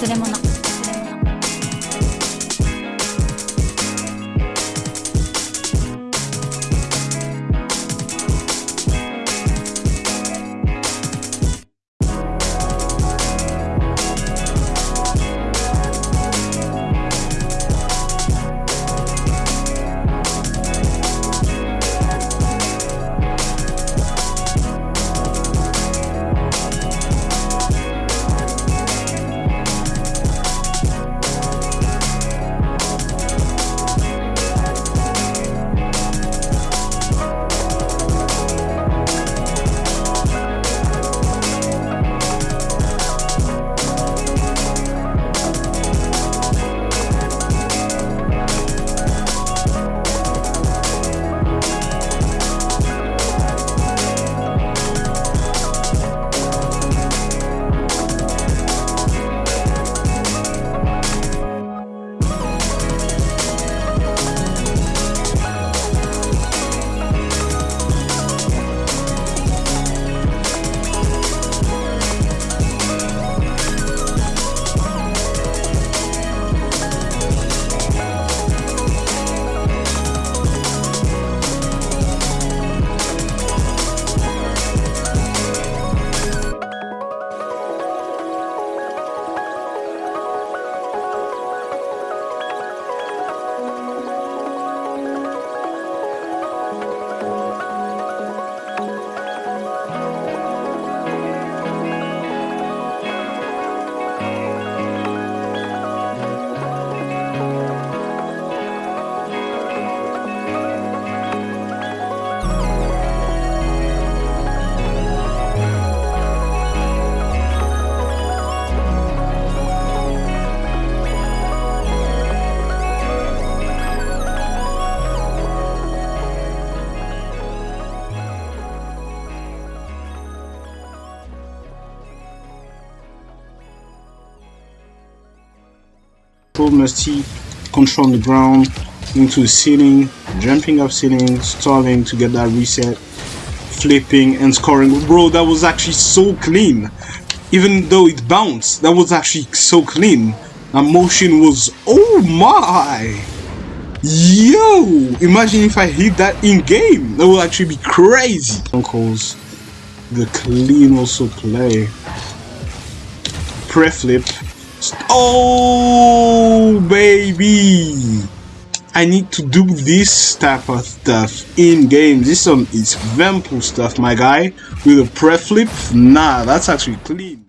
忘れ物。Control Musty, control on the ground, into the ceiling, jumping up ceiling, stalling to get that reset, flipping and scoring. Bro, that was actually so clean. Even though it bounced, that was actually so clean. That motion was, oh my! Yo! Imagine if I hit that in game. That would actually be crazy. Uncles, the clean also play. Pre-flip. Oh, baby! I need to do this type of stuff in game. This one is Vampool stuff, my guy. With a pre-flip, nah, that's actually clean.